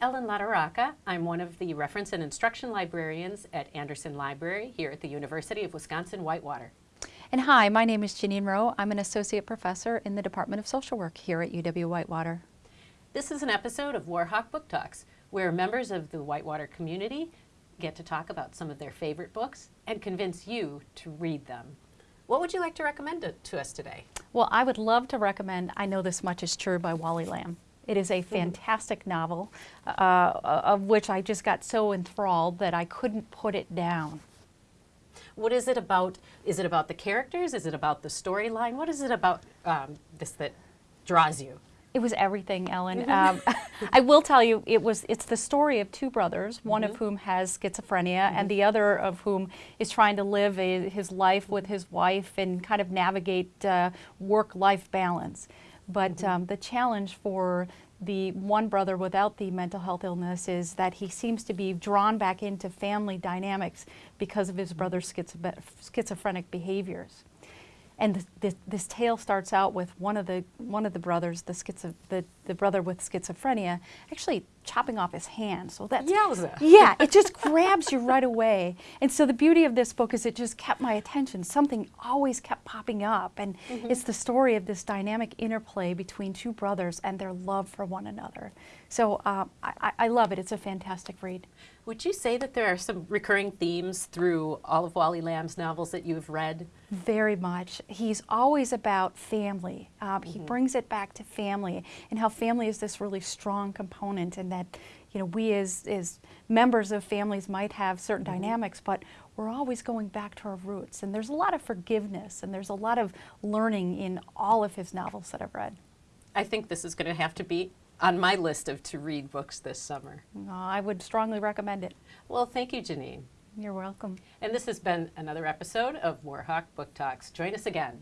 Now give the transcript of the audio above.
Ellen Lataraca. I'm one of the reference and instruction librarians at Andersen Library here at the University of Wisconsin-Whitewater. And hi, my name is Janine Rowe. I'm an associate professor in the Department of Social Work here at UW-Whitewater. This is an episode of Warhawk Book Talks, where members of the Whitewater community get to talk about some of their favorite books and convince you to read them. What would you like to recommend to us today? Well, I would love to recommend I Know This Much Is True by Wally Lamb. It is a fantastic novel uh, of which I just got so enthralled that I couldn't put it down. What is it about? Is it about the characters? Is it about the storyline? What is it about um, this that draws you? It was everything, Ellen. um, I will tell you, it was. It's the story of two brothers, one mm -hmm. of whom has schizophrenia, mm -hmm. and the other of whom is trying to live a, his life with his wife and kind of navigate uh, work-life balance. But mm -hmm. um, the challenge for the one brother without the mental health illness is that he seems to be drawn back into family dynamics because of his brother's schizophrenic behaviors. And this, this, this, tale starts out with one of the one of the brothers, the schizo, the, the brother with schizophrenia, actually chopping off his hand. So that's Yowza. yeah, it just grabs you right away. And so the beauty of this book is it just kept my attention. Something always kept popping up, and mm -hmm. it's the story of this dynamic interplay between two brothers and their love for one another. So um, I, I love it. It's a fantastic read. Would you say that there are some recurring themes through all of Wally Lamb's novels that you've read? Very much. He's always about family. Um, mm -hmm. He mm-hmm. brings it back to family and how family is this really strong component and that you know, we as, as members of families might have certain mm -hmm. dynamics, but we're always going back to our roots. And there's a lot of forgiveness and there's a lot of learning in all of his novels that I've read. I think this is going to have to be on my list of to read books this summer. Uh, I would strongly recommend it. Well, thank you, Janine. You're welcome. And this has been another episode of Warhawk Book Talks. Join us again.